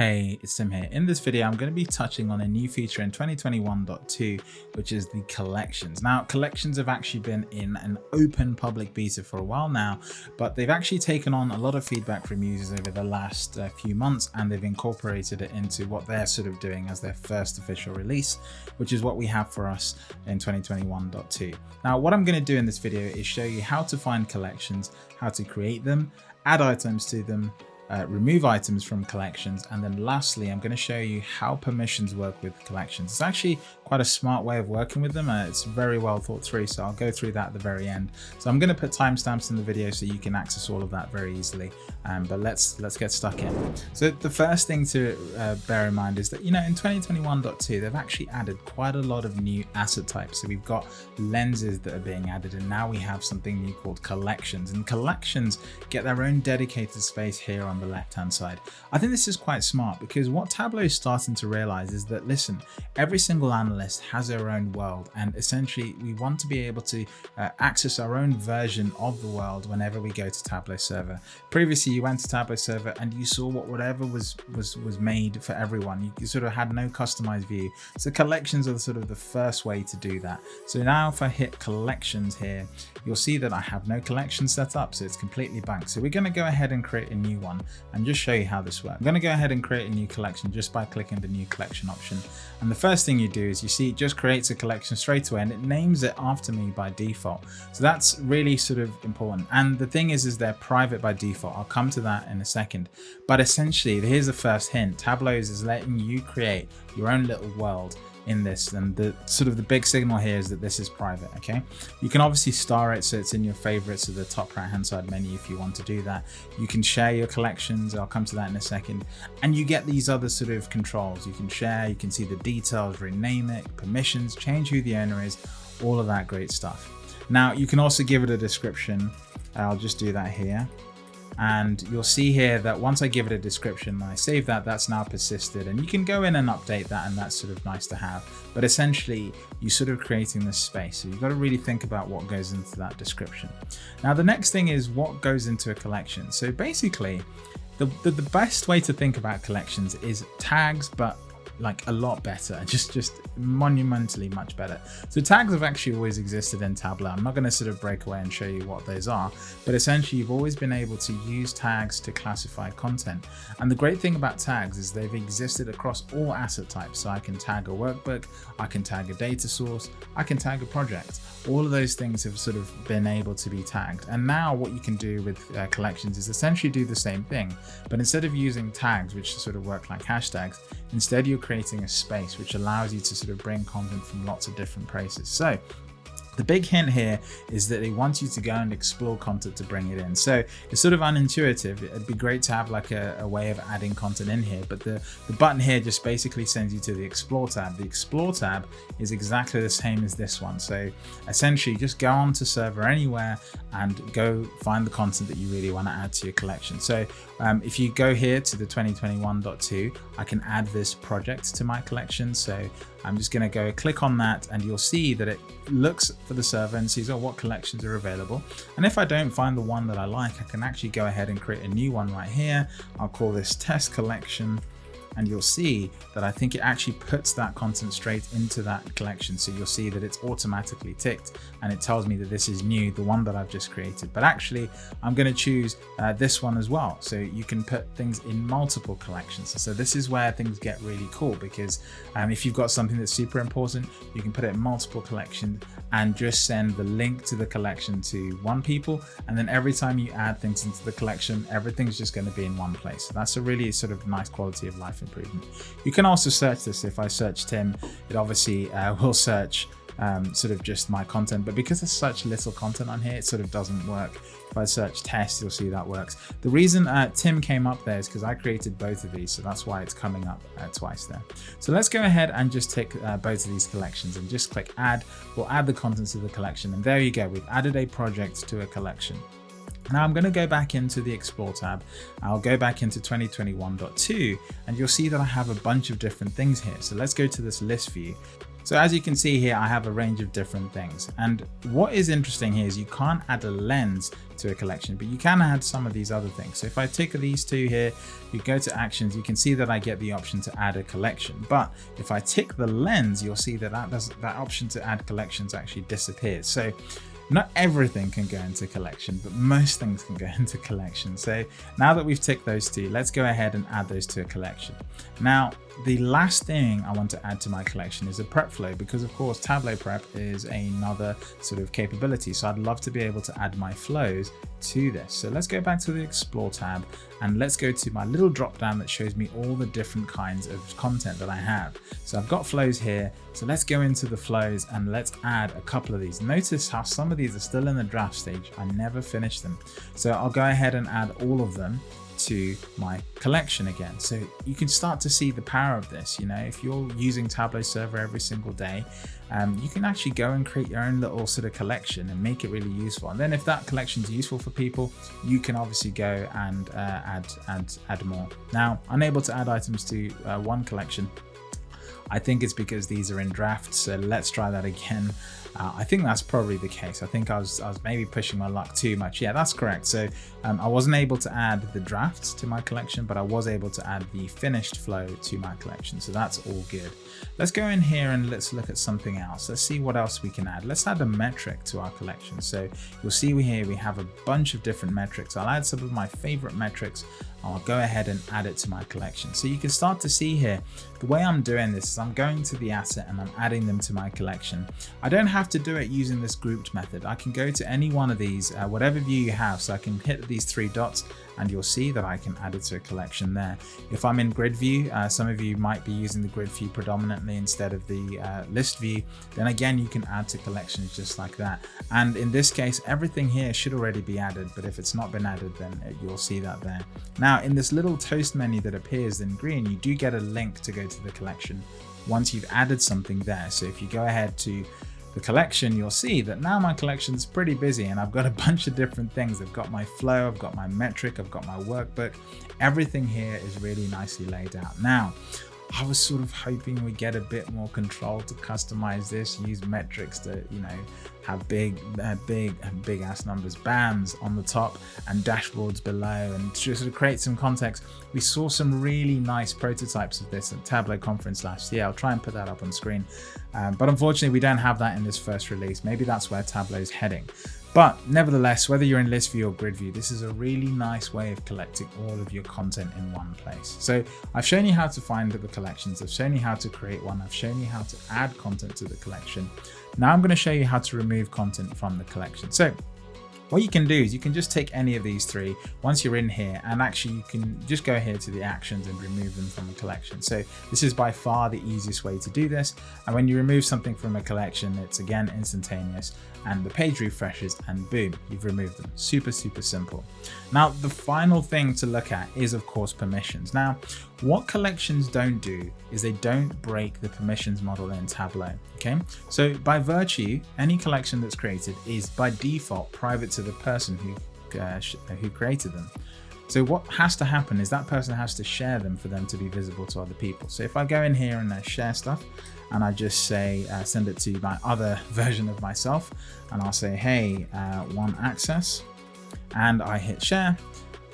Hey, it's Tim here. In this video, I'm going to be touching on a new feature in 2021.2, which is the collections. Now, collections have actually been in an open public beta for a while now, but they've actually taken on a lot of feedback from users over the last uh, few months, and they've incorporated it into what they're sort of doing as their first official release, which is what we have for us in 2021.2. Now, what I'm going to do in this video is show you how to find collections, how to create them, add items to them, uh, remove items from collections, and then lastly, I'm going to show you how permissions work with collections. It's actually quite a smart way of working with them. Uh, it's very well thought through, so I'll go through that at the very end. So I'm going to put timestamps in the video so you can access all of that very easily. Um, but let's let's get stuck in. So the first thing to uh, bear in mind is that you know in 2021.2 they've actually added quite a lot of new asset types. So we've got lenses that are being added, and now we have something new called collections. And collections get their own dedicated space here on the left hand side. I think this is quite smart because what Tableau is starting to realize is that listen, every single analyst has their own world and essentially we want to be able to uh, access our own version of the world whenever we go to Tableau server. Previously you went to Tableau server and you saw what whatever was was was made for everyone. You, you sort of had no customized view. So collections are sort of the first way to do that. So now if I hit collections here, you'll see that I have no collection set up. So it's completely blank. So we're going to go ahead and create a new one and just show you how this works. I'm going to go ahead and create a new collection just by clicking the new collection option. And the first thing you do is you see it just creates a collection straight away and it names it after me by default. So that's really sort of important. And the thing is, is they're private by default. I'll come to that in a second. But essentially, here's the first hint. Tableau is letting you create your own little world in this and the sort of the big signal here is that this is private okay? You can obviously star it so it's in your favorites of the top right hand side menu if you want to do that. You can share your collections i'll come to that in a second. And you get these other sort of controls. You can share you can see the details rename it permissions change who the owner is all of that great stuff. Now you can also give it a description. I'll just do that here and you'll see here that once I give it a description I save that that's now persisted. And you can go in and update that and that's sort of nice to have. But essentially you're sort of creating this space. So you've got to really think about what goes into that description. Now the next thing is what goes into a collection. So basically the, the, the best way to think about collections is tags but like a lot better, just just monumentally much better. So tags have actually always existed in Tableau. I'm not going to sort of break away and show you what those are, but essentially you've always been able to use tags to classify content. And the great thing about tags is they've existed across all asset types. So I can tag a workbook, I can tag a data source, I can tag a project. All of those things have sort of been able to be tagged. And now what you can do with uh, collections is essentially do the same thing, but instead of using tags, which sort of work like hashtags, instead you're creating a space which allows you to sort of bring content from lots of different places. So the big hint here is that they want you to go and explore content to bring it in. So it's sort of unintuitive. It'd be great to have like a, a way of adding content in here, but the, the button here just basically sends you to the explore tab. The explore tab is exactly the same as this one. So essentially just go on to server anywhere and go find the content that you really want to add to your collection. So um, if you go here to the 2021.2, I can add this project to my collection. So I'm just going to go click on that and you'll see that it looks for the server and sees oh, what collections are available. And if I don't find the one that I like, I can actually go ahead and create a new one right here. I'll call this test collection and you'll see that I think it actually puts that content straight into that collection. So you'll see that it's automatically ticked and it tells me that this is new, the one that I've just created. But actually, I'm going to choose uh, this one as well. So you can put things in multiple collections. So this is where things get really cool because um, if you've got something that's super important, you can put it in multiple collections and just send the link to the collection to one people. And then every time you add things into the collection, everything's just going to be in one place. So that's a really sort of nice quality of life improvement. You can also search this. If I search Tim, it obviously uh, will search um, sort of just my content, but because there's such little content on here, it sort of doesn't work. If I search test, you'll see that works. The reason uh, Tim came up there is because I created both of these, so that's why it's coming up uh, twice there. So let's go ahead and just take uh, both of these collections and just click add. We'll add the contents of the collection, and there you go. We've added a project to a collection. Now I'm going to go back into the Explore tab. I'll go back into 2021.2 and you'll see that I have a bunch of different things here. So let's go to this list view So as you can see here, I have a range of different things. And what is interesting here is you can't add a lens to a collection, but you can add some of these other things. So if I tick these two here, you go to actions, you can see that I get the option to add a collection. But if I tick the lens, you'll see that that, does, that option to add collections actually disappears. So not everything can go into collection, but most things can go into collection. So now that we've ticked those two, let's go ahead and add those to a collection. Now, the last thing I want to add to my collection is a prep flow because of course Tableau Prep is another sort of capability. So I'd love to be able to add my flows to this. So let's go back to the Explore tab and let's go to my little drop down that shows me all the different kinds of content that I have. So I've got flows here. So let's go into the flows and let's add a couple of these. Notice how some of these are still in the draft stage. I never finished them. So I'll go ahead and add all of them to my collection again. So you can start to see the power of this. You know, if you're using Tableau Server every single day, um, you can actually go and create your own little sort of collection and make it really useful. And then if that collection is useful for people, you can obviously go and uh, add, add, add more. Now, unable to add items to uh, one collection I think it's because these are in draft. So let's try that again. Uh, I think that's probably the case. I think I was, I was maybe pushing my luck too much. Yeah, that's correct. So um, I wasn't able to add the drafts to my collection, but I was able to add the finished flow to my collection. So that's all good. Let's go in here and let's look at something else. Let's see what else we can add. Let's add a metric to our collection. So you'll see here we have a bunch of different metrics. I'll add some of my favorite metrics I'll go ahead and add it to my collection. So you can start to see here, the way I'm doing this is I'm going to the asset and I'm adding them to my collection. I don't have to do it using this grouped method. I can go to any one of these, uh, whatever view you have. So I can hit these three dots and you'll see that I can add it to a collection there. If I'm in grid view, uh, some of you might be using the grid view predominantly instead of the uh, list view, then again, you can add to collections just like that. And in this case, everything here should already be added, but if it's not been added, then you'll see that there. Now in this little toast menu that appears in green, you do get a link to go to the collection once you've added something there. So if you go ahead to the collection, you'll see that now my collection is pretty busy and I've got a bunch of different things. I've got my flow, I've got my metric, I've got my workbook. Everything here is really nicely laid out. Now, I was sort of hoping we get a bit more control to customize this, use metrics to, you know, have big, uh, big, big ass numbers, bands on the top and dashboards below and to sort of create some context. We saw some really nice prototypes of this at Tableau conference last year. I'll try and put that up on screen. Um, but unfortunately, we don't have that in this first release. Maybe that's where Tableau's heading. But nevertheless, whether you're in list view or grid view, this is a really nice way of collecting all of your content in one place. So I've shown you how to find the collections. I've shown you how to create one. I've shown you how to add content to the collection. Now I'm going to show you how to remove content from the collection. So what you can do is you can just take any of these three once you're in here and actually you can just go here to the actions and remove them from a collection. So this is by far the easiest way to do this. And when you remove something from a collection, it's again instantaneous and the page refreshes and boom, you've removed them. Super, super simple. Now, the final thing to look at is of course permissions. Now, what collections don't do is they don't break the permissions model in Tableau, okay? So by virtue, any collection that's created is by default private to the person who, uh, who created them. So what has to happen is that person has to share them for them to be visible to other people. So if I go in here and uh, share stuff and I just say, uh, send it to my other version of myself and I'll say, hey, uh, one access and I hit share,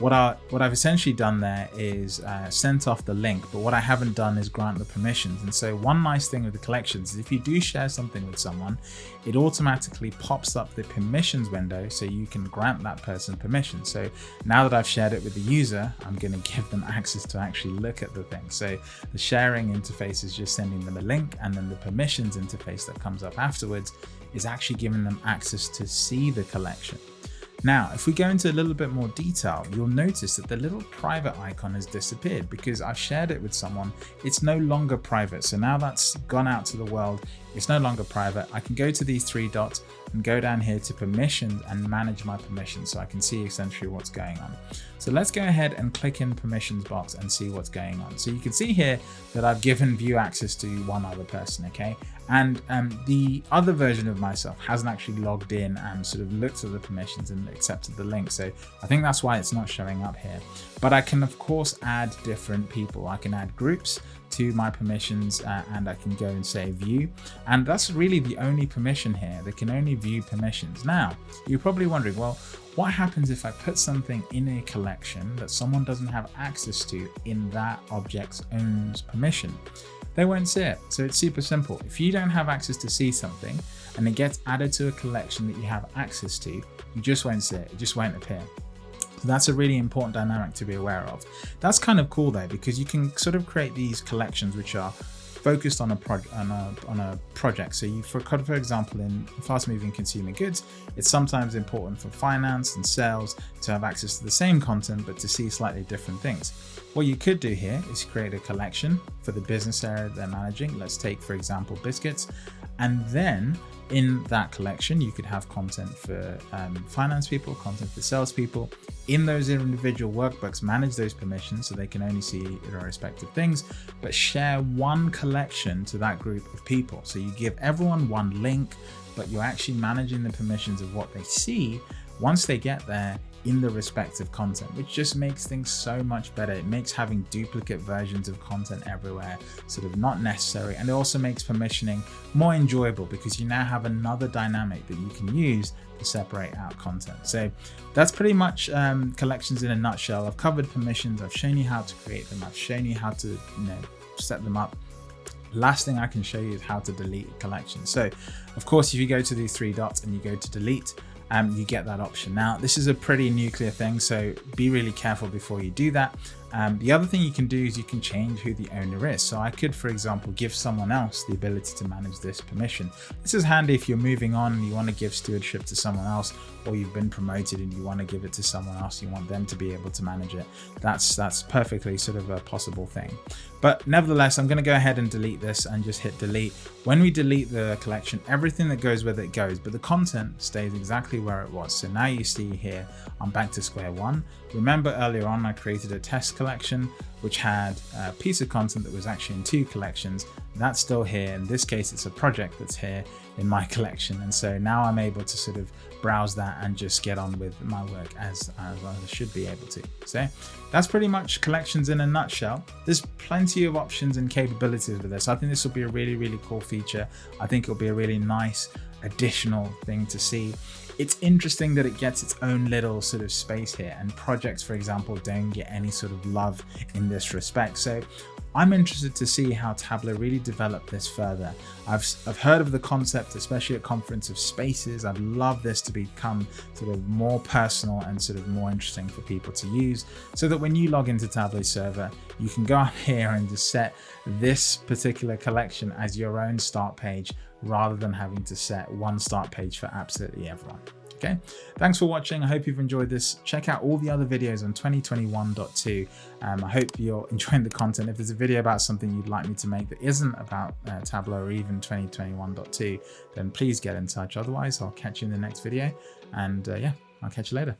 what, I, what I've essentially done there is uh, sent off the link, but what I haven't done is grant the permissions. And so one nice thing with the collections is if you do share something with someone, it automatically pops up the permissions window so you can grant that person permission. So now that I've shared it with the user, I'm going to give them access to actually look at the thing. So the sharing interface is just sending them a link and then the permissions interface that comes up afterwards is actually giving them access to see the collection. Now, if we go into a little bit more detail, you'll notice that the little private icon has disappeared because I've shared it with someone. It's no longer private. So now that's gone out to the world. It's no longer private. I can go to these three dots and go down here to permissions and manage my permissions so I can see essentially what's going on. So let's go ahead and click in permissions box and see what's going on. So you can see here that I've given view access to one other person, okay? And um, the other version of myself hasn't actually logged in and sort of looked at the permissions and accepted the link. So I think that's why it's not showing up here. But I can of course add different people. I can add groups to my permissions uh, and I can go and say view. And that's really the only permission here. They can only view permissions. Now, you're probably wondering, well, what happens if I put something in a collection that someone doesn't have access to in that object's own permission? They won't see it. So it's super simple. If you don't have access to see something and it gets added to a collection that you have access to, you just won't see it. It just won't appear. So that's a really important dynamic to be aware of. That's kind of cool though, because you can sort of create these collections which are focused on a, project on a, on a project. So you, for, for example, in fast moving consumer goods, it's sometimes important for finance and sales to have access to the same content, but to see slightly different things. What you could do here is create a collection for the business area they're managing. Let's take, for example, biscuits. And then in that collection, you could have content for um, finance people, content for salespeople. In those individual workbooks, manage those permissions so they can only see their respective things, but share one collection to that group of people. So you give everyone one link, but you're actually managing the permissions of what they see. Once they get there, in the respective content, which just makes things so much better. It makes having duplicate versions of content everywhere sort of not necessary. And it also makes permissioning more enjoyable because you now have another dynamic that you can use to separate out content. So that's pretty much um, collections in a nutshell. I've covered permissions. I've shown you how to create them. I've shown you how to you know, set them up last thing I can show you is how to delete a collection. So of course, if you go to these three dots and you go to delete, um, you get that option. Now, this is a pretty nuclear thing, so be really careful before you do that. Um, the other thing you can do is you can change who the owner is. So I could, for example, give someone else the ability to manage this permission. This is handy if you're moving on and you want to give stewardship to someone else, or you've been promoted and you want to give it to someone else. You want them to be able to manage it. That's that's perfectly sort of a possible thing. But nevertheless, I'm going to go ahead and delete this and just hit delete. When we delete the collection, everything that goes with it goes, but the content stays exactly where it was. So now you see here, I'm back to square one. Remember earlier on, I created a test collection, which had a piece of content that was actually in two collections. That's still here. In this case, it's a project that's here in my collection. And so now I'm able to sort of browse that and just get on with my work as, as I should be able to. So that's pretty much collections in a nutshell. There's plenty of options and capabilities with this. I think this will be a really, really cool feature. I think it'll be a really nice additional thing to see it's interesting that it gets its own little sort of space here and projects for example don't get any sort of love in this respect so I'm interested to see how Tableau really develop this further. I've, I've heard of the concept, especially at conference of spaces. I'd love this to become sort of more personal and sort of more interesting for people to use so that when you log into Tableau server, you can go up here and just set this particular collection as your own start page rather than having to set one start page for absolutely everyone. Okay, thanks for watching. I hope you've enjoyed this. Check out all the other videos on 2021.2. Um, I hope you're enjoying the content. If there's a video about something you'd like me to make that isn't about uh, Tableau or even 2021.2, then please get in touch. Otherwise, I'll catch you in the next video. And uh, yeah, I'll catch you later.